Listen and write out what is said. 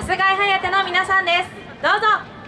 バスガイハヤテの皆さんです。どうぞ。